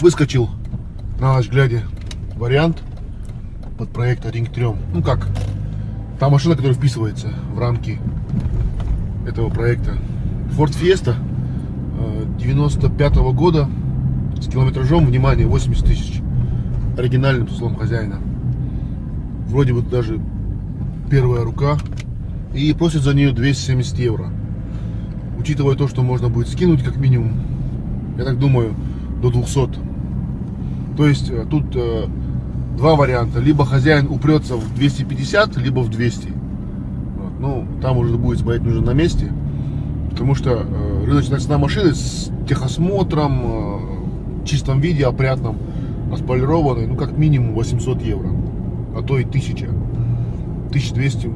выскочил на ночь глядя вариант под проект 1 к 3. Ну как, та машина, которая вписывается в рамки этого проекта. Ford Fiesta 95 -го года с километражом, внимание, 80 тысяч. Оригинальным, по словам хозяина. Вроде бы даже первая рука. И просит за нее 270 евро. Учитывая то, что можно будет скинуть как минимум, я так думаю, до 200. То есть э, тут э, два варианта. Либо хозяин упрется в 250, либо в 200. Вот. Ну, там уже будет смотреть нужно на месте. Потому что э, рыночная цена машины с техосмотром, э, в чистом виде, опрятном, отполированной, ну, как минимум 800 евро. А то и 1000. 1200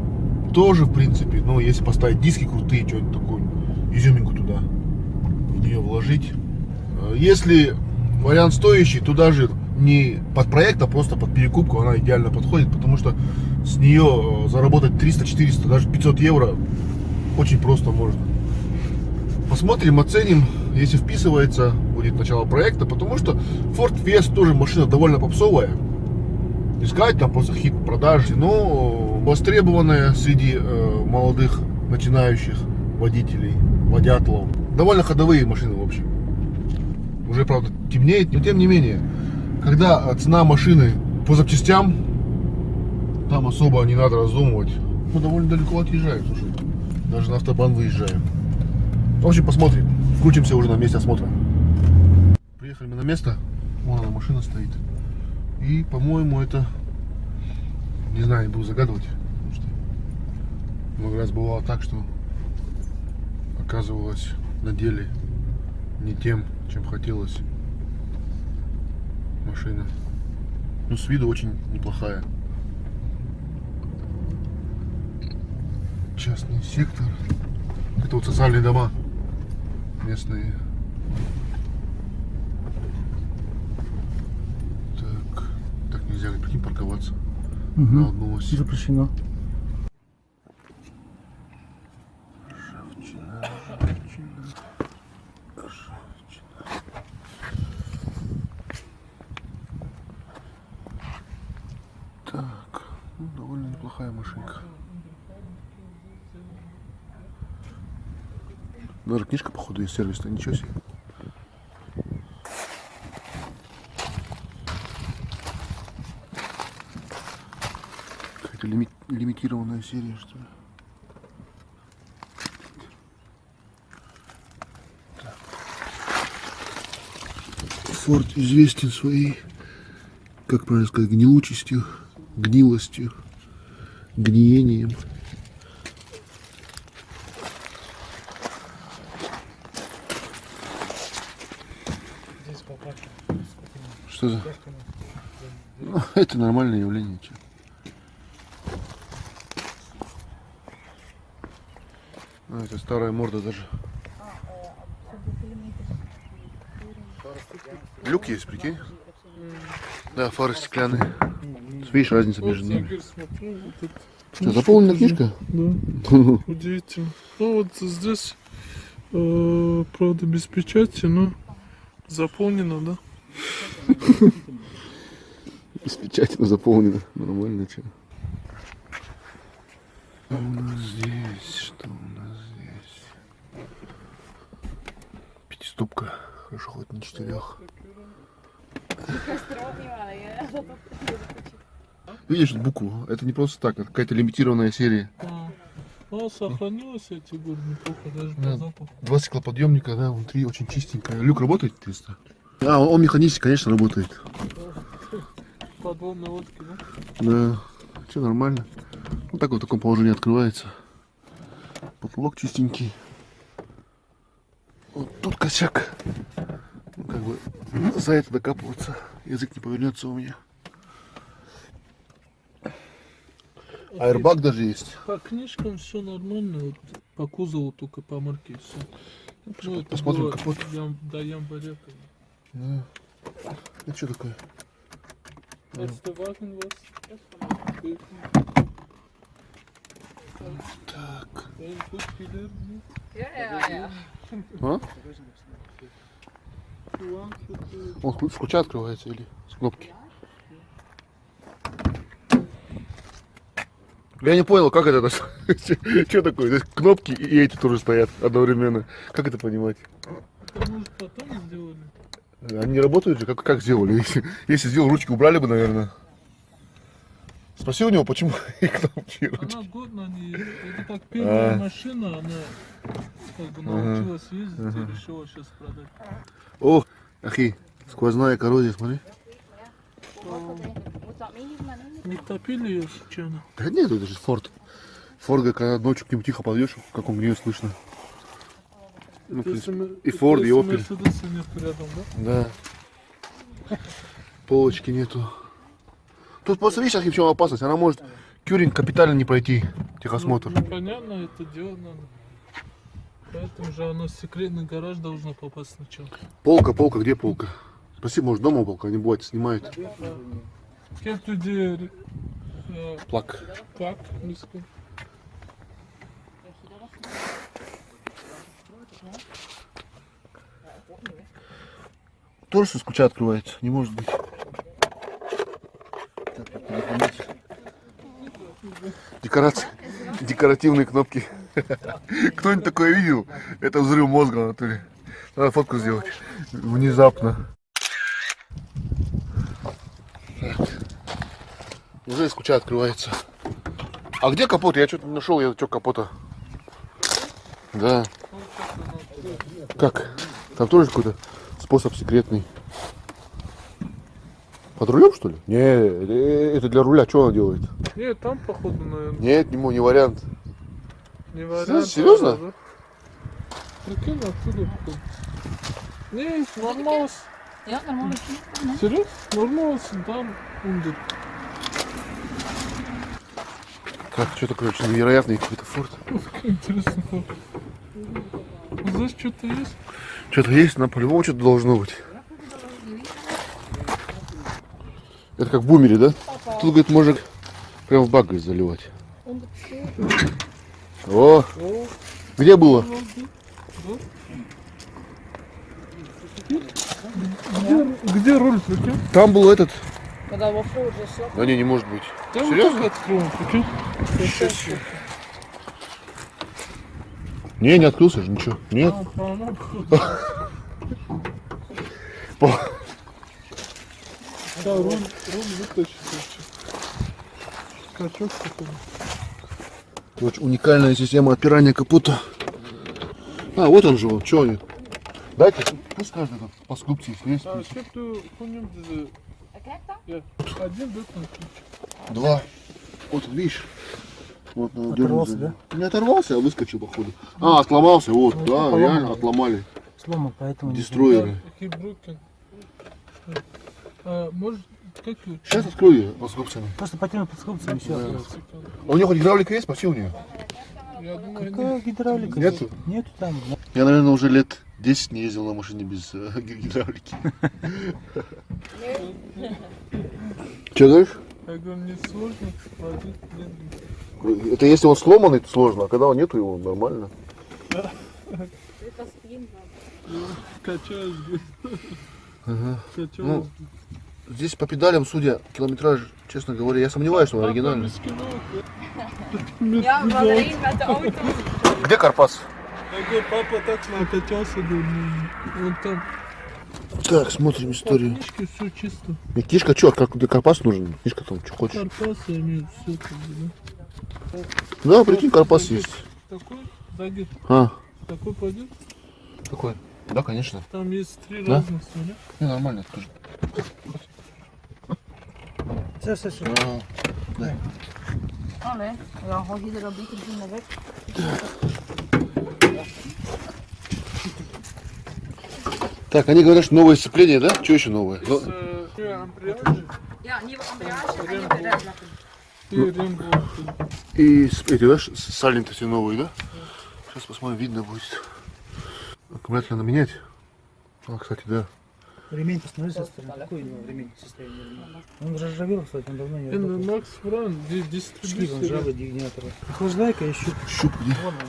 тоже, в принципе. Но если поставить диски крутые, что-нибудь такое, изюминку туда в нее вложить. Э, если вариант стоящий, то даже не под проект, а просто под перекупку она идеально подходит, потому что с нее заработать 300, 400, даже 500 евро очень просто можно. Посмотрим, оценим, если вписывается, будет начало проекта, потому что Ford Fiesta тоже машина довольно попсовая. Не сказать там просто хит продажи, но востребованная среди э, молодых начинающих водителей, водятлов. Довольно ходовые машины, в общем. Уже, правда, темнеет, но тем не менее, когда цена машины по запчастям, там особо не надо раздумывать. Мы довольно далеко отъезжаем, слушай. Даже на автобан выезжаем. В общем, посмотрим. Включимся уже на месте осмотра. Приехали мы на место. Вон она, машина стоит. И, по-моему, это... Не знаю, не буду загадывать. Потому что много раз бывало так, что оказывалось на деле не тем, чем хотелось машина. Ну, с виду очень неплохая. Частный сектор. Это вот социальные дома местные. Так, так нельзя, прикинь, парковаться Угу. на одну ось. Запрещено. Ржавчина, ржавчина, ржавчина. Так, ну, довольно неплохая машинка. Даже сервисная, ничего себе. Какая-то лими- лимитированная серия, что ли. Форд известен своей, как правильно сказать, гнилучестью, гнилостью, гниением. Что? Ну, это нормальное явление. А, это старая морда даже. Люк есть, прикинь? Да, фары стеклянные. Видишь разницу между ними? Что, заполнена книжка? Да, удивительно. Ну вот здесь, э, правда, без печати, но заполнено, да? С печати, но заполнена. Нормально, что? Что у нас здесь? Что у нас здесь? Пятиступка. Хорошо, хоть не четырех. Видишь букву? Это не просто так, это какая-то лимитированная серия. А, ну, сохранилось эти горы неплохо, даже Да. по запаху. Два стеклоподъемника, да, внутри очень чистенькая. Люк работает, интересно? А, он, он механически, конечно, работает. Подводные лодки, да? Да, все нормально. Вот так вот в таком положении открывается. Потолок чистенький. Вот тут косяк. Ну, как бы за это докапываться. Язык не повернется у меня. Аэрбаг даже есть. По книжкам все нормально, вот по кузову только по марке все. Ну, Посмотрим капот. ям- до бы. Да. Это что такое? Так. Ja. А? Он с ключа открывается или с кнопки? Я не понял, как это, что такое? Здесь кнопки и эти тоже стоят одновременно. Как это понимать? Это, может, потом сделали? Они работают же, как, как сделали? Если, если сделал, ручки убрали бы, наверное. Спроси у него, почему и кнопки, и ручки. Она годна не... Это как первая А. машина, она как бы Ага. научилась ездить и решила сейчас продать. О, ахи, сквозная коррозия, смотри. Не топили ее случайно? Да нет, это же Форд. Форд, когда ночью к нему тихо подъешь, как он гнет слышно. Ну, в принципе, и Форд, и нет рядом, да? Да. Полочки нету. Тут просто видишь, в чем опасность? Она может Кюринг капитально не пройти, техосмотр. Ну, понятно, это делать надо. Поэтому же оно в секретный гараж должно попасть сначала. Полка, полка, где полка? Спасибо, может дома полка, они бывает снимают. Как люди... э, Плак. Так, низко. Тоже с ключа открывается, не может быть. Декорации. Декоративные кнопки. Кто-нибудь такое видел? Это взрыв мозга, Анатолий. Надо фотку сделать. Внезапно. Так. Уже из ключа открывается. А где капот? Я что-то не нашел, я что капота. Да. Как? Там тоже какой-то способ секретный. Под рулем, что ли? Не, это, это для руля. Что она делает? Нет, там походу, наверное, Нет, не, не вариант. не вариант. серьезно? да? Прикинь, отсюда походу. Не, нормально. Ja, normaal. Серьезно? Нормально, там умдет. Так, что-то, короче, невероятный какой-то форт. Интересно. как. Здесь что-то есть? Что-то есть, но по-любому что-то должно быть. Это как в бумере, да? Тут, говорит, можно прям в бак говорит, заливать. О, О, где было? где, где руль, прикинь? Там был этот. Когда во уже все. Да не, не может быть. Серьезно? откроем, прикинь? Не, не открылся же, ничего. Нет. А, По- Да, руль, руль. Скачок. Короче, уникальная система отпирания капота. А, вот он же, вот, что они? Дайте, пусть каждый этот по скрупции есть. А. Я один ключ. Два. Вот, видишь? Вот, надо Оторвался, за- Не оторвался, а выскочил, походу. А, отломался, вот, Ну, да, реально отломали. Сломан, поэтому... Дестройеры. А, может, как? Сейчас открою по скрупцам. знаю. Просто потянуть под скобцами все. А у нее хоть гидравлика есть? Спроси у нее. Думаю, Какая гидравлика? Нету? Нету там. Я, наверное, уже лет 10 не ездил на машине без э, ги- гидравлики. Че говоришь? я говорю, не сложно. Это если он сломанный, то сложно, а когда он нету его, нормально. Качаюсь, говорит. Ну, Качаюсь. Здесь по педалям, судя, километраж, честно говоря, я сомневаюсь, что он оригинальный. Где Карпас? Я папа так накачался, ну, вот там Так, смотрим историю. книжке все чисто. Не, книжка что, как где Карпас нужен? Книжка там, что хочешь. Карпасы имеют все как бы, да. Да, прикинь, Карпас есть. Такой, загид, А, такой пойдет. какой? Да, конечно. Там есть три Да? разных, смотри. Не, нормально тоже. Все, все, все. Allee, ja, hou je er een beetje weg. Так, они говорят, что новое сцепление, да? Что еще новое? Ну, Э, nieuwe ambiance en nieuwe remlakken. И рембовки. И эти, да, сальники все новые, да? Сейчас посмотрим, видно будет. Аккумулятор надо менять. А, кстати, да. Ремень посмотри со стороны. Какой у него ремень состояние ремня? Он ржавел, кстати, он давно не работал. Макс Фран, ди- Шли он ржавый дигнатор. Охлаждайка еще. Щуп где? Вон он.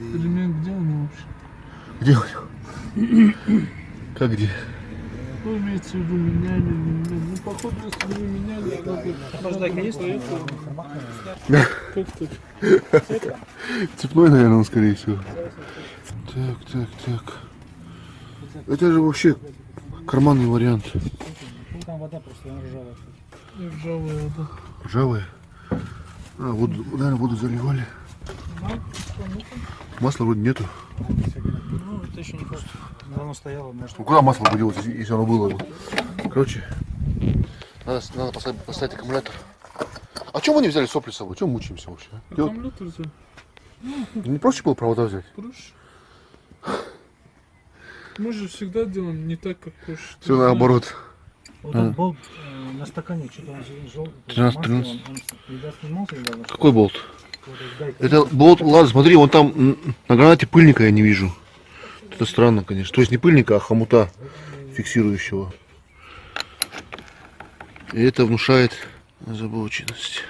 И- ремень где у него вообще? Где у него? Как где? Ну, имеется в виду, меняли, не меняли. Походу, если бы меняли, она бы... Охлаждайка есть? поехала. Как так? Цепной, наверное, он, скорее всего. Так, так, так. Это же вообще карманный вариант. Ну, там вода просто, она ржавая. Ржавая вода. Ржавые. А, воду, наверное, воду заливали. Масла вроде нету. Ну, это еще не просто. Давно стояло, может. Ну куда масло будет, если, оно было? бы? Короче, надо, надо поставить, поставить аккумулятор. А чем мы не взяли сопли с собой? Чем мучаемся вообще? а? Аккумулятор взял. Не проще было провода взять? Проще. Мы же всегда делаем не так, как хочешь. Все наоборот. Вот этот болт э, на стакане что-то он желтый. 13, масло, 13. Он, он, видать, снимался недавно. Какой болт? Это болт, ладно, смотри, вон там на гранате пыльника я не вижу. Это странно, конечно. То есть не пыльника, а хомута фиксирующего. И это внушает озабоченность.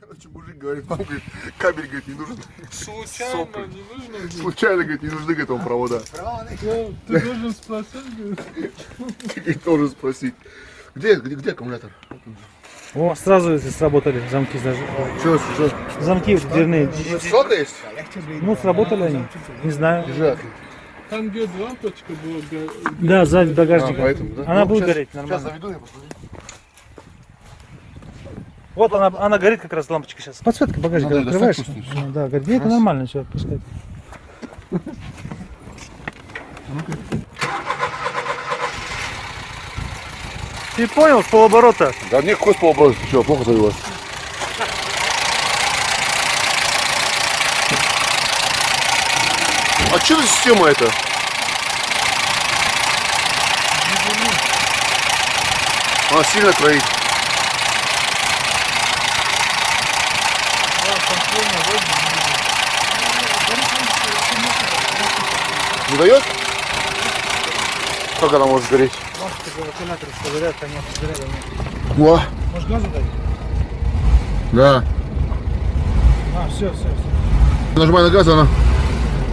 Короче, мужик говорит, нам говорит, кабель говорит, не нужен. Случайно не нужно. говорит. Случайно, говорит, не нужны к этому провода. Да, Ты должен спросить, говорит. Ты должен спросить. Где, где, где аккумулятор? О, сразу эти сработали замки даже. Что, что? Замки дверные. Ссылка есть? Ну, сработали они. Не знаю. Лежат. Там где лампочка была, Да, сзади А, багажника. поэтому, да? Она Ну, будет щас- гореть Сейчас нормально. заведу, я посмотрю. Вот она, она горит как раз лампочка сейчас. Подсветка багажника Надо открываешь. Ну, Да, говорит, нет, это нормально все пускай. Ты понял, с полоборота. Да не какой полоброс, ты что, плохо завелась? А что за система это? Она сильно кроит. Не дает? Как она может гореть? О, Может газу дать? да. А, все, все, все. Нажимай на газ, она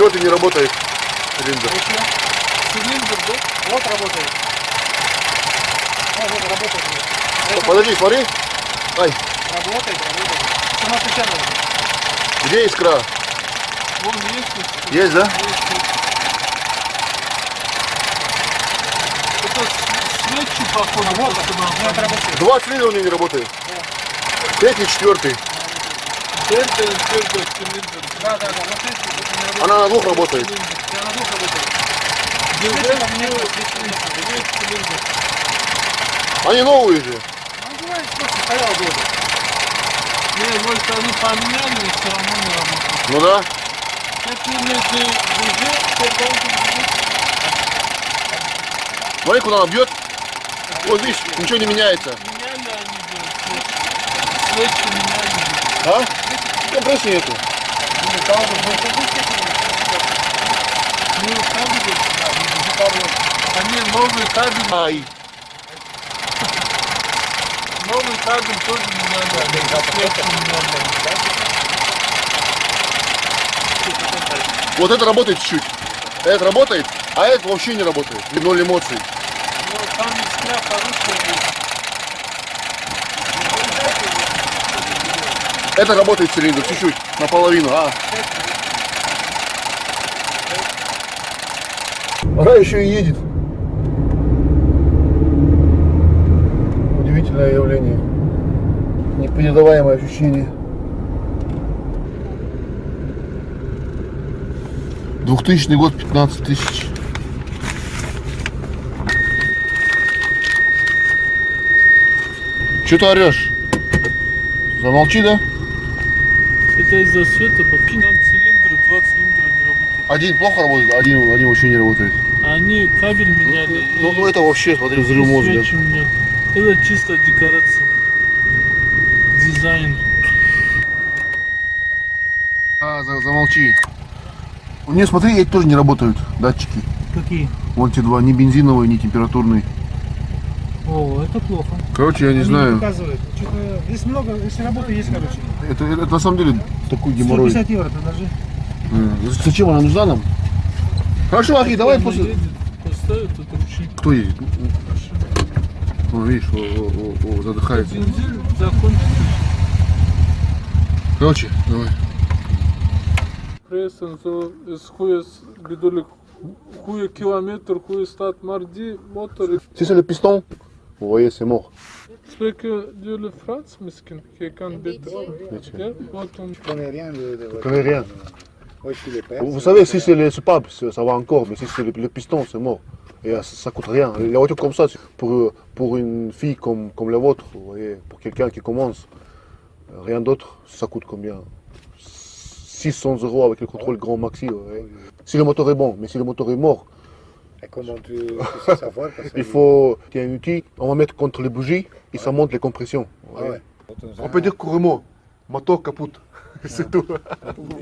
Четвертый не работает. Цилиндр. Цилиндр, да? Вот работает. А, вот работает. Подожди, смотри. Ай, Работает, работает. Сама печатала. где искра? Вон есть. Есть, да? Это с- свечи походу. Вот, Это работает. Два цилиндра у нее не работает. Третий, четвертый. Да, да, да. Вот работают. Она на двух работает. Она двух работает. Нет, нет. Они новые же. Ну, бывает, просто стоял долго. Не, может они поменяли, но все равно не работает. Ну да. Это ты уже, потом Смотри, куда она бьет. Вот видишь, ничего не меняется. меняли они же. Свечи меняли. А? Ну, кабель. Они новый кабель, Ай. новый кабель тоже. Свечи меняли. Вот это работает чуть-чуть. Это работает, а это вообще не работает. Ноль эмоций. Ну, там искра хорошая Это работает цилиндр чуть-чуть, наполовину. А. Она еще и едет. Удивительное явление. Непередаваемое ощущение. Двухтысячный год, 15 тысяч. Че ты орешь? Замолчи, да? Это из-за света, потому там цилиндры, два цилиндра не работают. Один плохо работает, один, один вообще не работает. Они кабель меняли. Ну, и- ну это вообще, смотри, взрыв мозга. Это чисто декорация. Дизайн. А, за- замолчи. У нее, смотри, эти тоже не работают, датчики. Какие? Вот эти два, ни бензиновый, ни температурный. О, это плохо. Короче, я не Они знаю. показывают. Здесь много, если работа есть, короче. Это, это на самом деле такой геморрой. 150 евро подожди. М, Зачем она нужна нам? Хорошо, Ахи, давай Она после... едет, поставит это ручник. Кто едет? Ну, видишь, о, о, о, о, задыхается. Бензин закончится. Короче, давай. Pressen so ist hohes bedoelik goede kilometer, goede stad, maar die c'est le vous voyez, c'est mort. misschien? Je kan beter. Beetje. Ja, wat dan? Je connais rien de, de Je connais rien. Moi, je suis les pères. Vous, savez, si c'est le soupape, c'est- ça va encore, mais si c'est le, le piston, c'est mort. Et euh, ça, ça coûte rien. Les voitures comme ça, c'est pour, pour une fille comme, comme la vôtre, vous voyez, pour quelqu'un qui commence, euh, rien d'autre, ça coûte combien? 600 euros avec le contrôle grand maxi. vous voyez. Si le moteur est bon, mais si le moteur est mort, Et comment tu, tu sais savoir parce que- il faut y un outil, on va mettre contre les bougies et ça monte les compressions. Ah ouais. On peut dire couramment, moteur caput, c'est tout.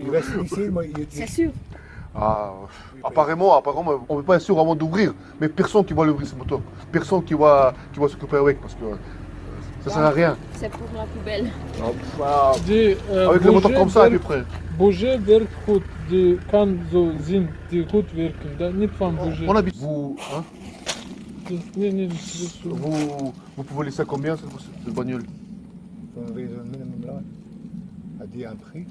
Il reste ici, moi, il, C'est sûr. Ah, apparemment, apparemment, on n'est pas sûr avant d'ouvrir, mais personne qui va l'ouvrir ce moteur, personne qui va, qui va s'occuper avec parce que ça sert à rien. C'est pour la poubelle. Ah, Die äh, avec le moteur comme ça à peu près. Bouger werkt goed, die kan zo zien, die goed werken. Dat niet van Bouger. On habite. Vous, hein, vous, vous pouvez laisser combien cette, cette bagnole? Ton raison minimum là a dit un prix.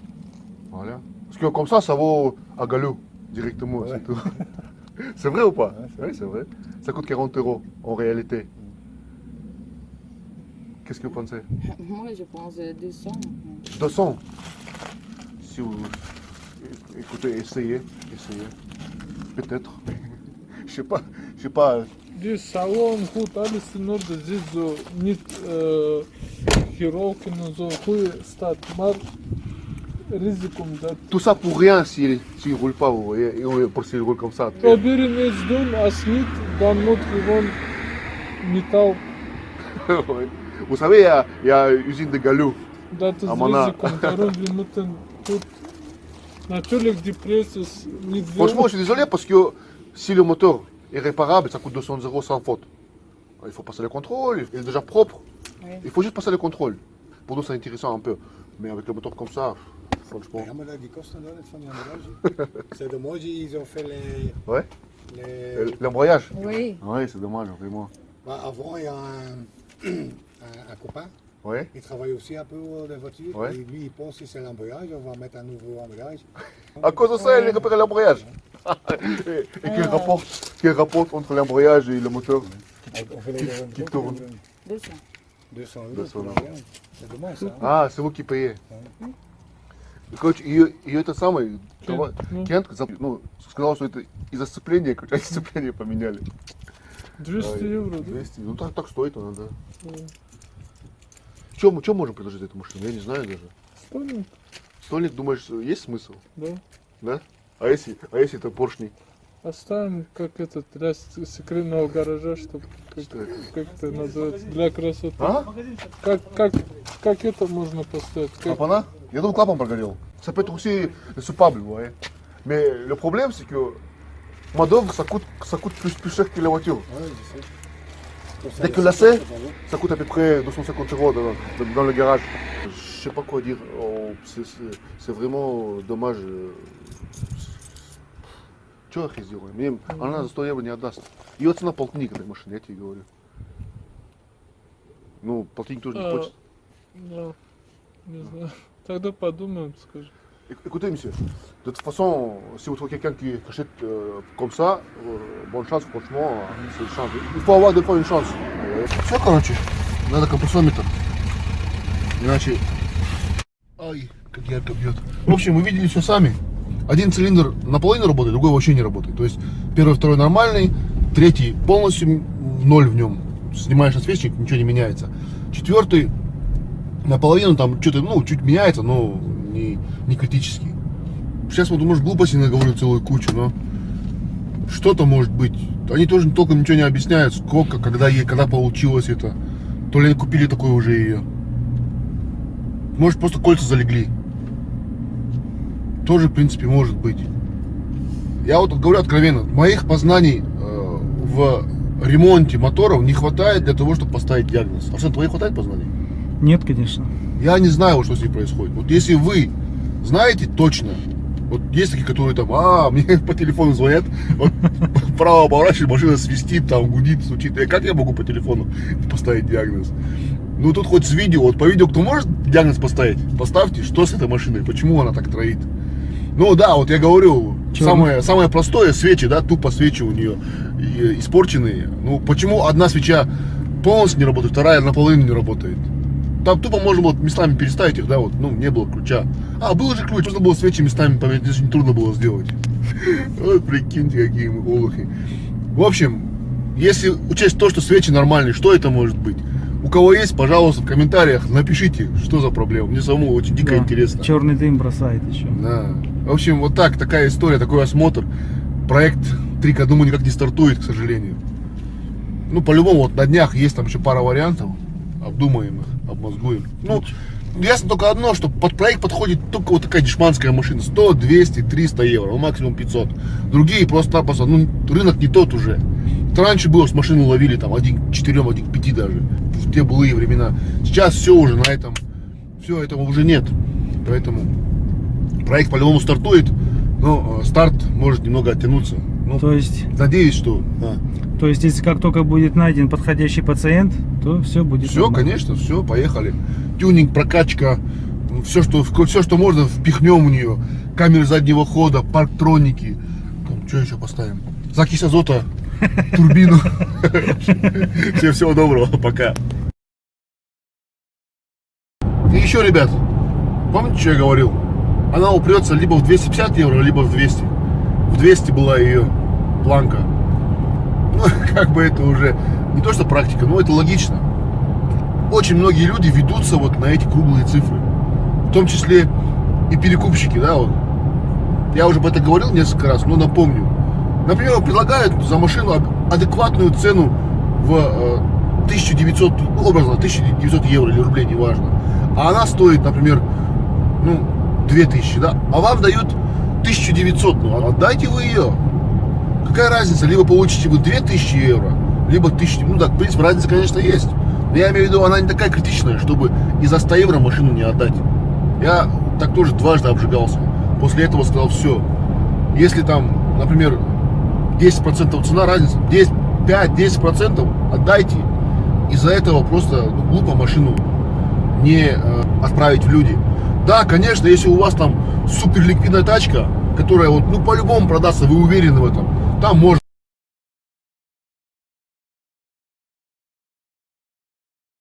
Voilà. Parce que comme ça, ça vaut à galop directement. Ouais. c'est tout. C'est vrai ou pas? Ouais, c'est Oui, c'est vrai. Ça coûte 40 euros en réalité. Qu'est-ce que vous pensez Moi, je pense euh, 200. 200 Si vous... Écoutez, essayez, essayez. Peut-être. je sais pas, je sais pas. دي ساوون خو تالي سنور د زيزو نيت هيرو كنزو خو ستات مار رزقكم ده tout ça pour rien s'il s'il roule pas vous voyez pour s'il roule comme ça уверенный дом а снит да нот его металл vous savez, il y y a une usine de galop. Dat is Amana. risico. Daarom we moeten goed. Natuurlijk, die prijs is niet veel. Franchement, je suis désolé parce que si le moteur est réparable, ça coûte 200 euros sans faute. Il faut passer le contrôle, il est déjà propre. Ouais. Il faut juste passer le contrôle. Pour nous, c'est intéressant un peu. Mais avec le moteur comme ça, franchement. Ja, maar dat- die kosten dan niet van die emballage. C'est dommage, ils ont fait les. Ouais. les... L'embrayage Oui. Ouais, c'est dommage, vraiment. Bah, avant, il y a un, un, un copain, Ouais. il travaille aussi un peu dans les voitures. Ouais. Et lui, il pense que c'est l'emballage, on va mettre un nouveau emballage. À cause de ça, il récupère l'embrayage. et et qu'il rapporte, qu'il rapporte entre l'embrayage et le moteur. Qui- qui donc, tourne. 200. 200 euros 200 pour euros. l'emballage. C'est dommage ça. hein. А, c'est vous qui payez. Короче, ее, ее это самое, Кент, ну. Кент, ну, сказал, что это из-за сцепления, короче, они сцепление поменяли. 200 Ой, евро, да? 200, ну так, так стоит она, да. Чем, чем можем предложить эту машину? Я не знаю даже. Стольник, Стольник, думаешь, есть смысл? да. Да? А если, а если это поршни? Оставим как этот для секретного гаража, чтобы как, Что это? как это называется, для красоты. А? Как, как, как это можно поставить? Как- Клапана Я думал, клапан прогорел. Ça peut être aussi soupable, voyez. Mais le problème, c'est que main-d'œuvre, ça coûte, ça coûte plus, plus cher que la voiture. Ouais, je sais. Pour ça, Dès le que là, système, c'est- ça va. Ça coûte à peu près 250 euros dans, dans- dans le garage. Je sais pas quoi dire. Oh, c'est- c'est c'est vraiment dommage. euh. Че я сделаю? Мне она за 100 евро не отдаст. Ее цена полтинник этой машины, я тебе говорю. Ну, полтинник тоже не А, хочет. да, не знаю. Тогда подумаем, скажем. Éc- Écoutez, monsieur, de toute façon, si vous trouvez quelqu'un qui achète euh, comme ça, euh, bonne chance, franchement, euh, c'est une chance. Il faut avoir des fois une chance. Все, короче, надо компрессометр. Иначе... Ай, как ярко бьет. В общем, вы видели все сами. Один цилиндр наполовину работает, другой вообще не работает. То есть первый, второй нормальный, третий полностью ноль в нем. Снимаешь освещник, ничего не меняется. Четвертый наполовину там что-то, ну, чуть меняется, но не, не критический. Сейчас вот, может, глупости наговорю целую кучу, но что-то может быть. Они тоже толком ничего не объясняют, сколько, когда ей, когда получилось это. То ли они купили такое уже ее. Может, просто кольца залегли. Тоже, в принципе, может быть. Я вот говорю откровенно, моих познаний э, в ремонте моторов не хватает для того, чтобы поставить диагноз. Арсен, твоих хватает познаний? Нет, конечно. Я не знаю, вот что с ней происходит. Вот если вы знаете точно, вот есть такие, которые там, а, мне по телефону звонят, вот право поворачивает, машина свистит, там гудит, стучит. И как я могу по телефону поставить диагноз? Ну тут хоть с видео, вот по видео кто может диагноз поставить? Поставьте, что с этой машиной, почему она так троит. Ну да, вот я говорю, самое, самое простое, свечи, да, тупо свечи у нее и- испорченные. Ну почему одна свеча полностью не работает, вторая наполовину не работает? Там тупо можно было местами переставить их, да, вот, ну, не было ключа. А, был же ключ, можно было свечи местами поменять, это очень трудно было сделать. Вот прикиньте, какие мы олухи. В общем, если учесть то, что свечи нормальные, что это может быть? У кого есть, пожалуйста, в комментариях напишите, что за проблема. Мне самому очень дико Да. интересно. Черный дым бросает еще. Да. В общем, вот так, такая история, такой осмотр. Проект Трика, думаю, никак не стартует, к сожалению. Ну, по-любому, вот на днях есть там еще пара вариантов. Обдумаем их, обмозгуем. Ну, ясно только одно, что под проект подходит только вот такая дешманская машина. 100, 200, 300 евро, ну, максимум 500. Другие просто-напросто, ну, рынок не тот уже. Это раньше было, с машины ловили там один к 4, один к 5 даже. В те былые времена. Сейчас все уже на этом, все этого уже нет. Поэтому проект по-любому стартует, но э, старт может немного оттянуться. Ну, То есть, надеюсь, что... да. то есть, если как только будет найден подходящий пациент, то все будет Все, нормально. конечно, все, поехали. Тюнинг, прокачка, все, что, все, что можно, впихнем в нее. Камеры заднего хода, парктроники. Там, что еще поставим? Закись азота, турбину. Всем всего доброго, пока. И еще, ребят, помните, что я говорил? Она упрется либо в 250 евро, либо в 200. В 200 была ее планка. Ну, как бы это уже не то, что практика, но это логично. Очень многие люди ведутся вот на эти круглые цифры. В том числе и перекупщики, да, вот. Я уже об этом говорил несколько раз, но напомню. Например, предлагают за машину ад- адекватную цену в э, 1900, ну, образно, 1900 евро или рублей, неважно. А она стоит, например, ну, 2000, да? А вам дают 1900, ну, отдайте вы ее. Какая разница? Либо получите вы 2000 евро, либо 1000. Ну да, в принципе, разница, конечно, есть. Но я имею в виду, она не такая критичная, чтобы и за 100 евро машину не отдать. Я так тоже дважды обжигался. После этого сказал, все. Если там, например, 10% цена, разница, 10, 5-10% отдайте. Из-за этого просто ну, глупо машину не э, отправить в люди. Да, конечно, если у вас там супер ликвидная тачка, которая вот, ну, по-любому продастся, вы уверены в этом, там можно